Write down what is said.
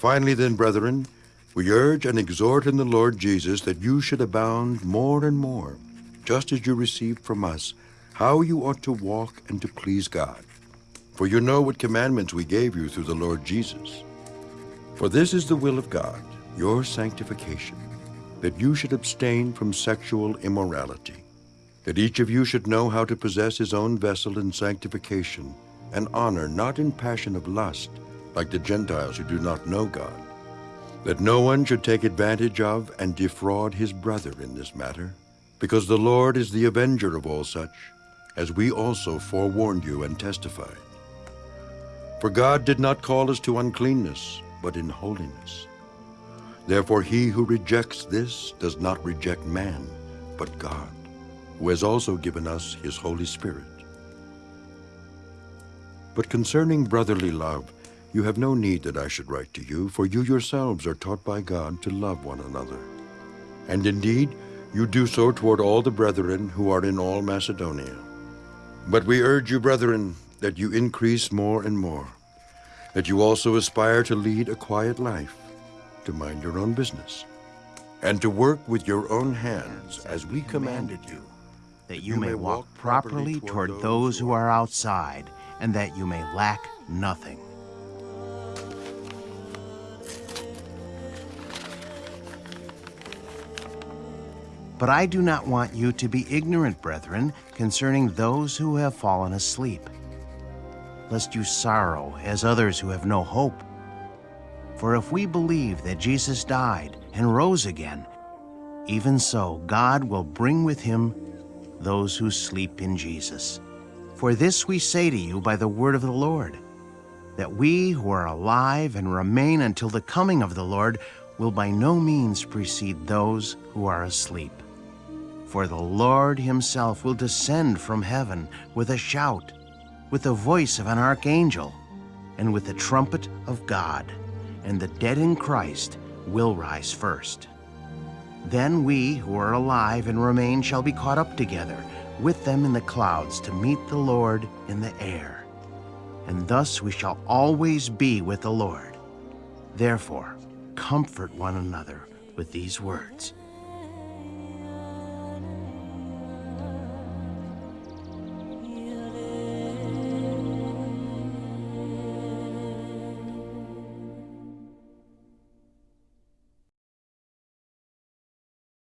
Finally, then, brethren, we urge and exhort in the Lord Jesus that you should abound more and more, just as you received from us how you ought to walk and to please God. For you know what commandments we gave you through the Lord Jesus. For this is the will of God, your sanctification, that you should abstain from sexual immorality, that each of you should know how to possess his own vessel in sanctification and honor, not in passion of lust, like the Gentiles who do not know God, that no one should take advantage of and defraud his brother in this matter, because the Lord is the avenger of all such, as we also forewarned you and testified. For God did not call us to uncleanness, but in holiness. Therefore he who rejects this does not reject man, but God, who has also given us his Holy Spirit. But concerning brotherly love, you have no need that I should write to you, for you yourselves are taught by God to love one another. And indeed, you do so toward all the brethren who are in all Macedonia. But we urge you, brethren, that you increase more and more, that you also aspire to lead a quiet life, to mind your own business, and to work with your own hands as we commanded you, that you may walk properly toward those who are outside, and that you may lack nothing. But I do not want you to be ignorant, brethren, concerning those who have fallen asleep, lest you sorrow as others who have no hope. For if we believe that Jesus died and rose again, even so God will bring with him those who sleep in Jesus. For this we say to you by the word of the Lord, that we who are alive and remain until the coming of the Lord will by no means precede those who are asleep. For the Lord himself will descend from heaven with a shout, with the voice of an archangel, and with the trumpet of God, and the dead in Christ will rise first. Then we who are alive and remain shall be caught up together with them in the clouds to meet the Lord in the air. And thus we shall always be with the Lord. Therefore, comfort one another with these words.